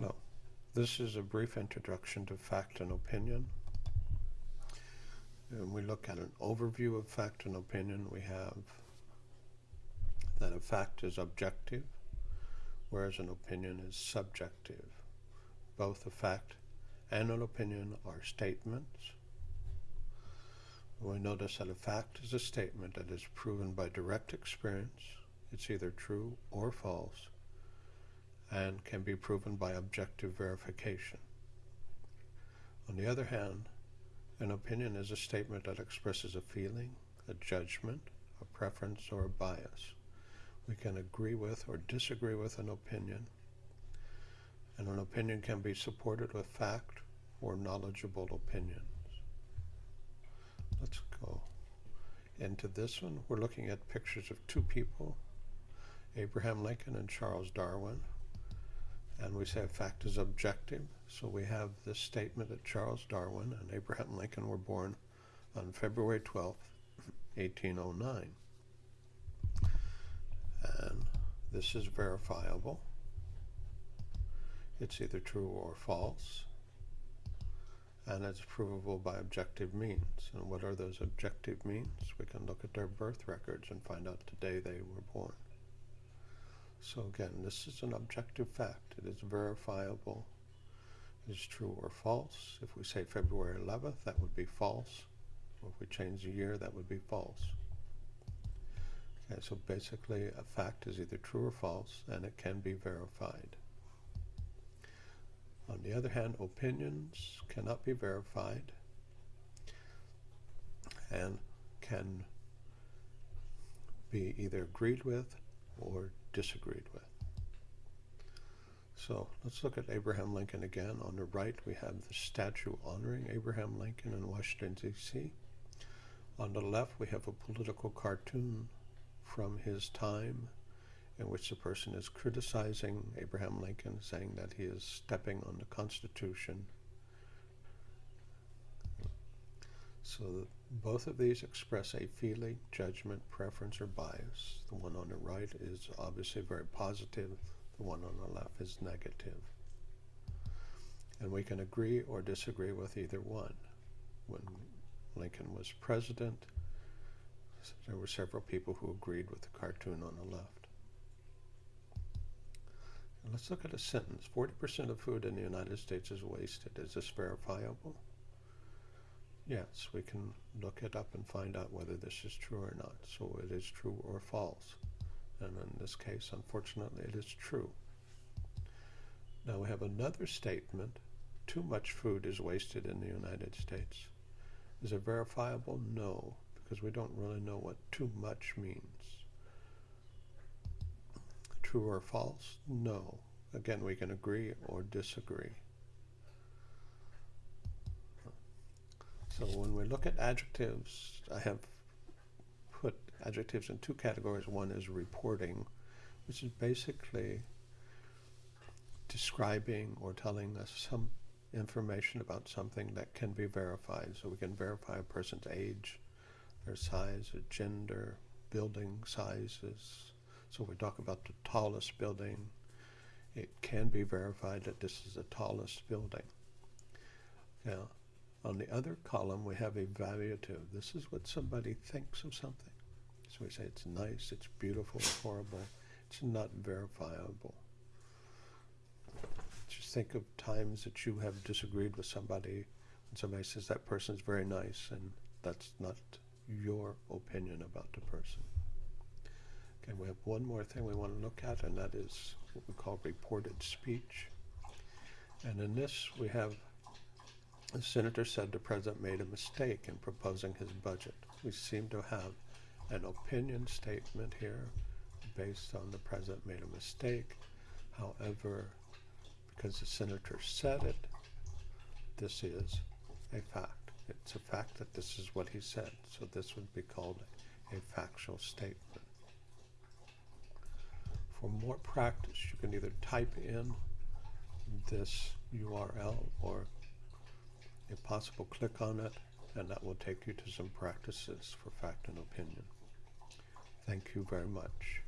Hello. This is a brief introduction to fact and opinion. When we look at an overview of fact and opinion, we have that a fact is objective, whereas an opinion is subjective. Both a fact and an opinion are statements. We notice that a fact is a statement that is proven by direct experience. It's either true or false and can be proven by objective verification. On the other hand, an opinion is a statement that expresses a feeling, a judgment, a preference, or a bias. We can agree with or disagree with an opinion, and an opinion can be supported with fact or knowledgeable opinions. Let's go into this one. We're looking at pictures of two people, Abraham Lincoln and Charles Darwin and we say a fact is objective. So we have this statement that Charles Darwin and Abraham Lincoln were born on February 12, 1809. And this is verifiable. It's either true or false. And it's provable by objective means. And what are those objective means? We can look at their birth records and find out the day they were born. So again, this is an objective fact. It is verifiable. It is true or false. If we say February 11th, that would be false. Or if we change the year, that would be false. Okay, so basically a fact is either true or false, and it can be verified. On the other hand, opinions cannot be verified and can be either agreed with or disagreed with. So let's look at Abraham Lincoln again. On the right, we have the statue honoring Abraham Lincoln in Washington, D.C. On the left, we have a political cartoon from his time in which the person is criticizing Abraham Lincoln, saying that he is stepping on the Constitution. So both of these express a feeling, judgment, preference, or bias. The one on the right is obviously very positive. The one on the left is negative. And we can agree or disagree with either one. When Lincoln was president, there were several people who agreed with the cartoon on the left. And let's look at a sentence. 40% of food in the United States is wasted. Is this verifiable? Yes, we can look it up and find out whether this is true or not. So it is true or false. And in this case, unfortunately, it is true. Now we have another statement. Too much food is wasted in the United States. Is it verifiable? No, because we don't really know what too much means. True or false? No. Again, we can agree or disagree. So when we look at adjectives, I have put adjectives in two categories. One is reporting, which is basically describing or telling us some information about something that can be verified. So we can verify a person's age, their size, their gender, building sizes. So we talk about the tallest building. It can be verified that this is the tallest building. Now, on the other column, we have evaluative. This is what somebody thinks of something. So we say it's nice, it's beautiful, horrible. It's not verifiable. Just think of times that you have disagreed with somebody and somebody says that person is very nice and that's not your opinion about the person. Okay, we have one more thing we want to look at and that is what we call reported speech. And in this we have the senator said the president made a mistake in proposing his budget. We seem to have an opinion statement here based on the president made a mistake. However, because the senator said it, this is a fact. It's a fact that this is what he said. So this would be called a factual statement. For more practice, you can either type in this URL or if possible, click on it, and that will take you to some practices for fact and opinion. Thank you very much.